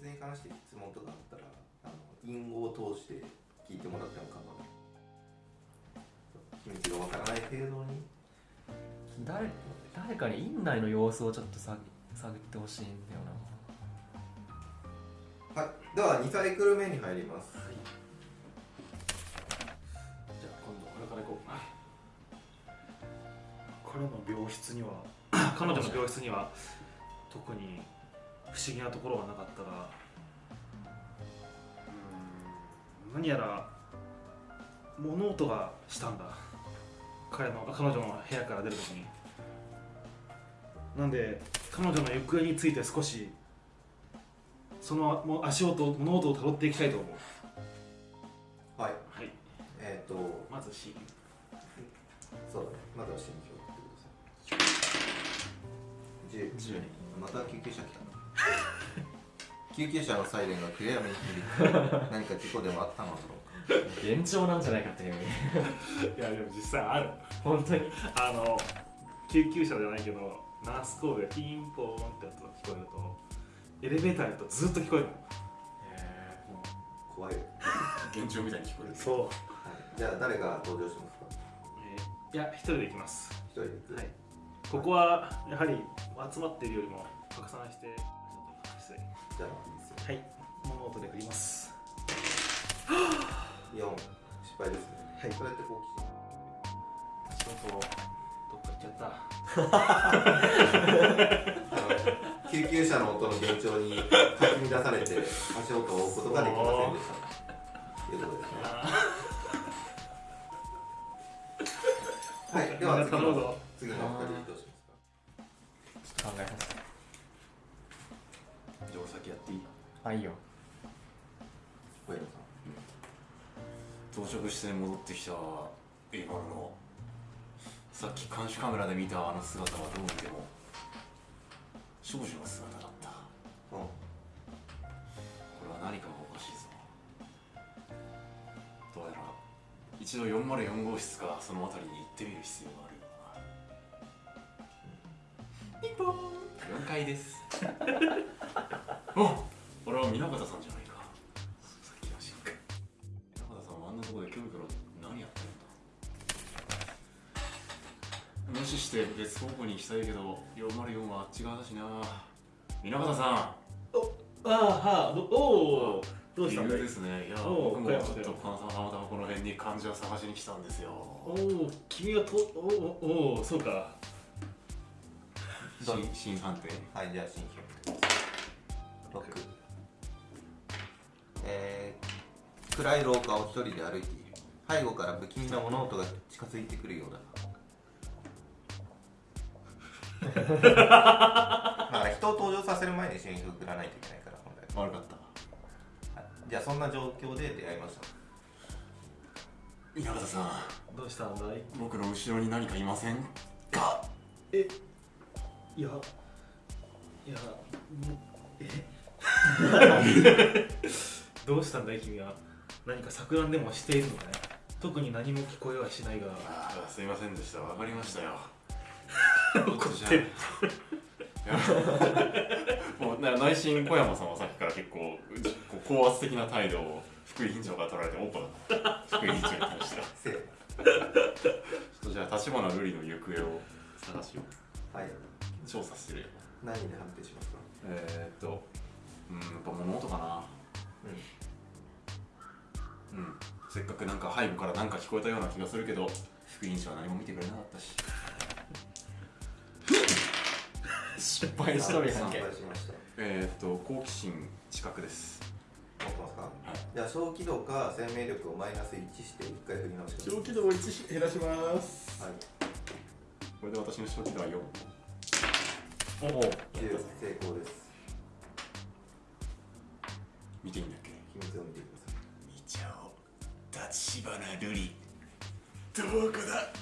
密に関して質問とかあったらあの隠語を通して聞いてもらっても構わない。秘密がわからない程度に。誰誰かに院内の様子をちょっと探探ってほしいんだよな。はい。では2サイクル目に入ります。はい。じゃあ今度これから行こう。彼の病室には。彼女の病室には特に不思議なところはなかったがうーん何やら物音がしたんだ。彼の彼女の部屋から出るときに。なんで彼女の行方について少しそのもう足音物音をたどっていきたいと思う。はい。はい。えっ、とまず C そうだね。まずは心境ってください10 10また救急車来た 救急車のサイレンが暗闇に響く。何か事故でもあったのだろうか。幻聴なんじゃないかっていう。いやでも実際ある。本当に？あの救急車じゃないけどナースコールでピンポーンってやつが聞こえるとエレベーターやるとずっと聞こえるの。怖いよ、幻聴みたいに聞こえるそう、はい、じゃあ誰が登場しますか？えーいや一人で行きます。一人で行く。はい。ここはやはり集まっているよりも拡散して失礼じゃあいいですよ。はい。物音で振ります。4失敗ですね。はい。それって好奇心ちょっとどっか行っちゃった。救急車の音の幻聴にかき乱されて足音を追うことができませんでした。ということで。すねはい。では次の次のお二人どうしますか？やっていいあいいよ。小山さ到着して戻ってきたエイバルのさっき監視カメラで見たあの姿はどう見ても少女の姿だった。んうん。これは何かがおかしいぞ。どうやら一度404号室かその辺りに行ってみる必要がある。ようだピンポーン4階です。あ俺は南方さんじゃないか。さっきのシンク南方さんはあんなところでキョロキョロ何やってるんだ？無視して別方向に行きたいけど404はあっち側だしな。南方さん。ああはあどおおどうしたんですね。いや、僕もちょっと小山だよたまたまこの辺に患者を探しに来たんですよ。おお君がとおおおおそうか新新判定。はいじゃあ新標6えー、暗い廊下を一人で歩いている。背後から不気味な物音が近づいてくるようだ。だから人を登場させる前に新標振らないといけないから本来は悪かった。はい。じゃあそんな状況で出会いました。稲方さん、どうしたんだい？僕の後ろに何かいませんか？えいやいやもえ？どうしたんだい君は。何か錯乱でもしているのかね。特に何も聞こえはしないが。あーすいませんでした。わかりましたよ。怒ってる。もうな内心小山さんはさっきから結構うこう高圧的な態度を福井院長から取られてオッパだった福井院長に対して。は せーちょっとじゃあ立花瑠璃の行方を探しよう。はい調査するよ。何で判定しますか？えー、っとうんやっぱ物音かな。うん。せっかくなんか背後からなんか聞こえたような気がするけど副委員長は何も見てくれなかったし。失敗しました。えー、っと好奇心近くです。持ってますか？はい。じゃあ小気度か生命力をマイナス1して1回振り直してください気度を1減らします。はい。これで私の初期では4おお。10成功です見ていいんだっけ秘密を見てください見ちゃおう。立花瑠璃。どこだ？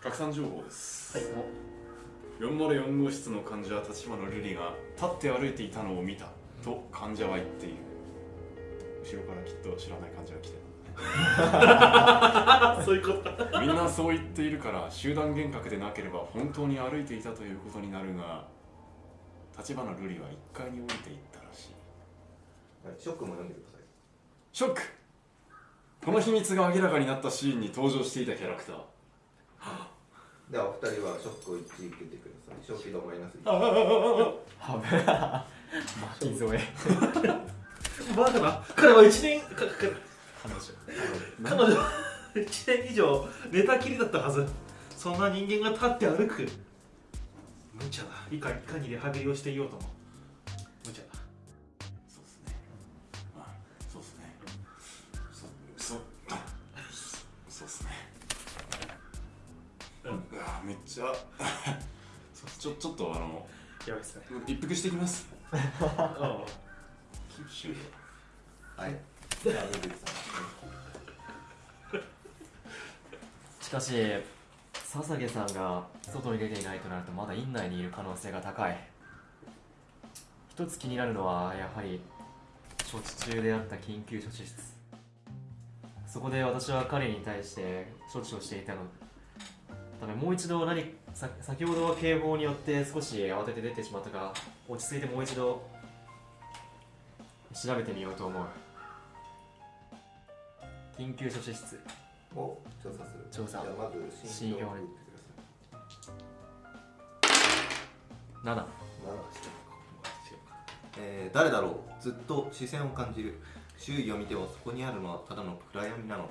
拡散情報です、はい。404号室の患者立花瑠璃が立って歩いていたのを見たと患者は言っている。後ろからきっと知らない患者が来てそういうこと。かみんなそう言っているから集団幻覚でなければ本当に歩いていたということになるが立花瑠璃は1階に降りていったらしい。はいショックも読んでください。ショック。この秘密が明らかになったシーンに登場していたキャラクター。ではお二人はショックを1受けてください。正気度マイナス1はべ巻き添え。バカな彼は1年かか彼女。彼女は1年以上寝たきりだったはず。そんな人間が立って歩く。無茶だ。いかいかにリハビリをしていようとも。無茶だ。そうっすね。あそうっすね。そそそうっすね。うん。うわめっちゃ。ちょちょっとあのやばいっすね。一服してきます。あ 九州はい。じゃあ水口さしかし笹毛さんが外に出ていないとなるとまだ院内にいる可能性が高い。一つ気になるのはやはり処置中であった緊急処置室。そこで私は彼に対して処置をしていたの。ためもう一度何先ほどは警報によって少し慌てて出てしまったが落ち着いてもう一度調べてみようと思う。緊急処置室。を調査する。調査。じゃあまず信用を打ってください。7 7違うかえー誰だろうずっと視線を感じる周囲を見てもそこにあるのはただの暗闇なのだ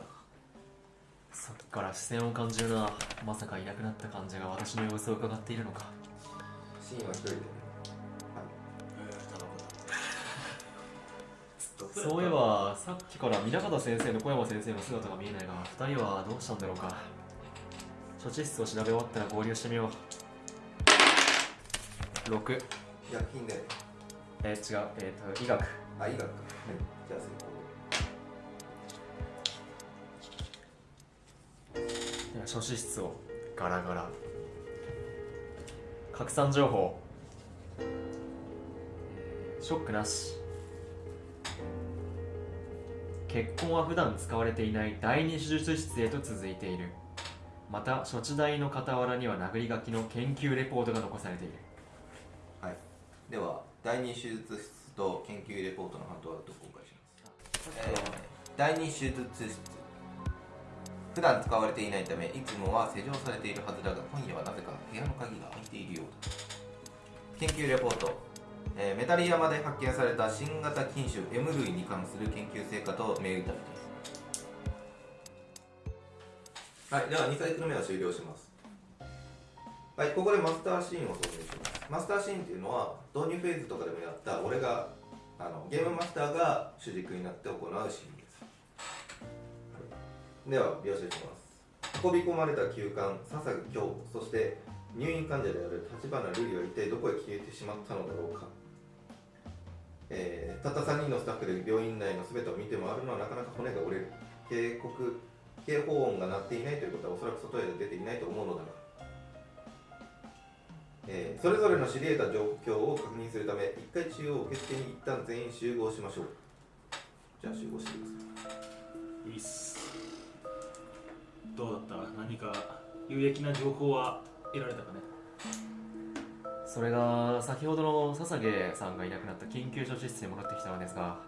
さっきから視線を感じるなまさかいなくなった患者が私の様子を伺っているのかシーンは一人でそういえばさっきから南方先生の小山先生の姿が見えないが2人はどうしたんだろうか。処置室を調べ終わったら合流してみよう。6薬品でえー、違う。えっ、と医学。あ医学。かはい。じゃあ成では処置室をガラガラ。拡散情報。えーショックなし結婚は普段使われていない第二手術室へと続いている。また処置台の傍らには殴り書きの研究レポートが残されている。功はい。では第二手術室と研究レポートのハンドアウトを公開します、えー第二手術室普段使われていないためいつもは施錠されているはずだが今夜はなぜか部屋の鍵が開いているようだ。研究レポート、えーメタリ山で発見された新型菌種 M 類に関する研究成果と銘打たれているはいでは2サイクル目は終了します。はいここでマスターシーンを挿入します。マスターシーンっていうのは導入フェーズとかでもやった俺があのゲームマスターが主軸になって行うシーンです、では描写します。運び込まれた休館笹京そして入院患者である立花瑠璃は一体どこへ消えてしまったのだろうか、えーたった3人のスタッフで病院内の全てを見て回るのはなかなか骨が折れる警告警報音が鳴っていないということはおそらく外へ出ていないと思うのだがえーそれぞれの知り得た状況を確認するため一回中央受付に一旦全員集合しましょう。じゃあ集合してくださいいいっす。どうだった？何か有益な情報は得られたかね？それが先ほどの笹毛さんがいなくなった緊急処置室に戻ってきたのですが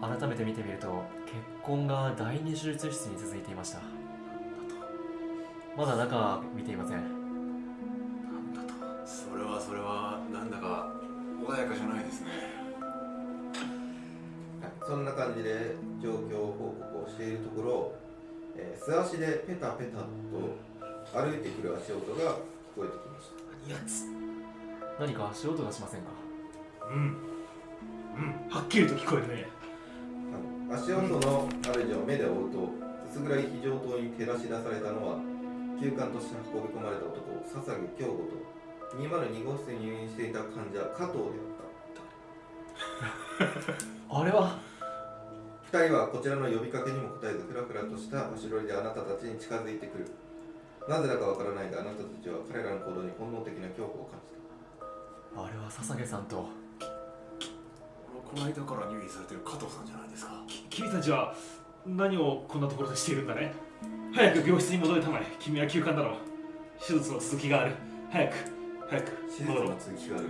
改めて見てみると血痕が第二手術室に続いていました。まだ中は見ていません。なんだと。それはそれはなんだか穏やかじゃないですね。はい。そんな感じで状況報告をしているところ、えー素足でペタペタと歩いてくる足音が聞こえてきました。何やつ何か足音がしませんか？うん。うん。はっきりと聞こえるねはい足音の主を目で追うと薄暗い非常灯に照らし出されたのは休館として運び込まれた男笹木京吾と202号室に入院していた患者加藤であった。あれは？二人はこちらの呼びかけにも答えずフラフラとした足取りであなたたちに近づいてくるなぜだかわからないがあなたたちは彼らの行動に本能的な恐怖を感じた。あれは笹毛さんと。ここの間から入院されてる加藤さんじゃないですか。き君たちは何をこんなところでしているんだね？早く病室に戻れたまえ君は休館だろう。手術の続きがある。早く早く手術の続きがある。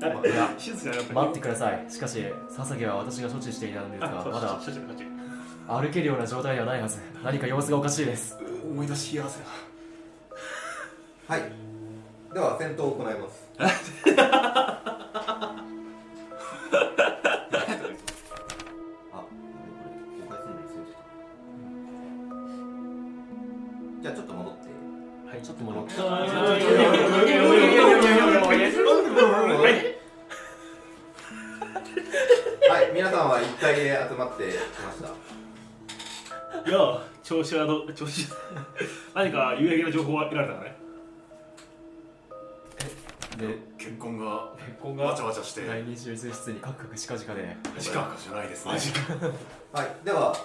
あいや。手術じゃなかった待ってください。しかし笹毛は私が処置していたんですがまだ処置の処置歩けるような状態ではないはず。何か様子がおかしいです。思い出しやせな。はい。では戦闘を行います。調子何か有益な情報は得られたかね。で結婚が結婚わがちゃわちゃして。第二手術室にカクカクしかじかで。時間じゃないですね。はい、では、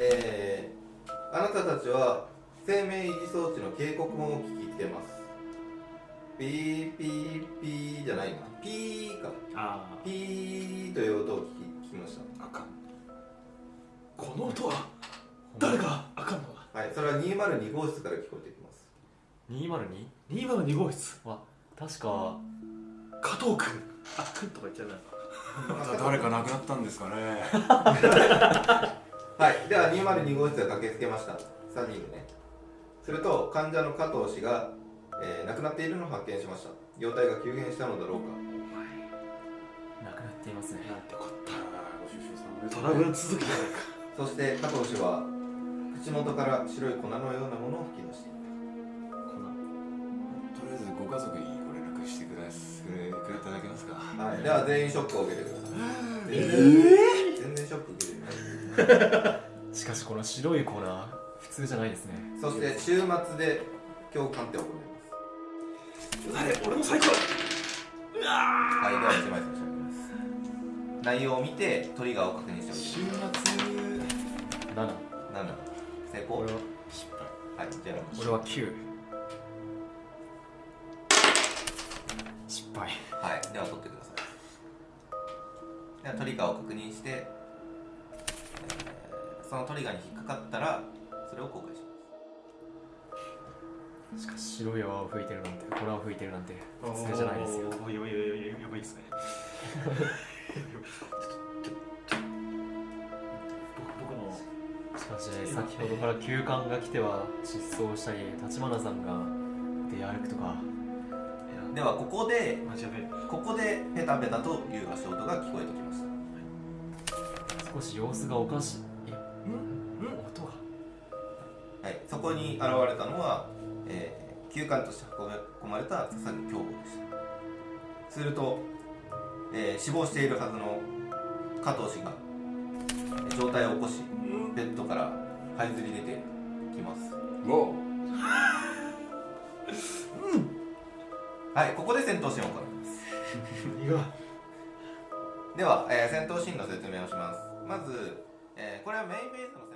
えー、あなたたちは生命維持装置の警告音を聞きてます。ピーピーピーじゃないな。ピーか。あピーという音を聞き聞きましあかん。この音は誰か。はい、それは202号室から聞こえてきます。202 202号室は確か加藤君あ君とか言っちゃうなまた誰か亡くなったんですかね はい、では202号室が駆けつけました。3人でね。すると、患者の加藤氏が、えー亡くなっているのを発見しました。容体が急変したのだろうか。亡くなっていますねなんてこったトラブル続きじゃないかそして加藤氏は口元から白い粉のようなものを吹き出していた。とりあえずご家族にご連絡してくだすくれくれいただけますか？はい、では全員ショックを受けてください。全然全然ショック受けてない。しかしこの白い粉普通じゃないですねそして週末で今日鑑定を行い誰俺の最高ます。はい、では1枚差し上げます。内容を見てトリガーを確認して週おきます。末？7 7成功。俺は失敗はい、じゃあ俺は9失敗はい、では取ってください。ではトリガーを確認して、えーそのトリガーに引っかかったらそれを公開します。しかし白い泡を吹いてるなんて粉を吹いてるなんて普通じゃないですよおーやばいやばいやばいやばいですねし先ほどから休館が来ては失踪したり立花さんが出歩くとか。ではここでここでペタペタという足音が聞こえてきました。少し様子がおかしい。え？うん？音が。はい、そこに現れたのは、えー、休館として運び込まれた笹木京吾でした。すると、えー死亡しているはずの加藤氏がえー状態を起こしベッドから這いずり出てきますわはいここで戦闘シーンを行いますでは、えー戦闘シーンの説明をしますまず、えーこれはメインベースの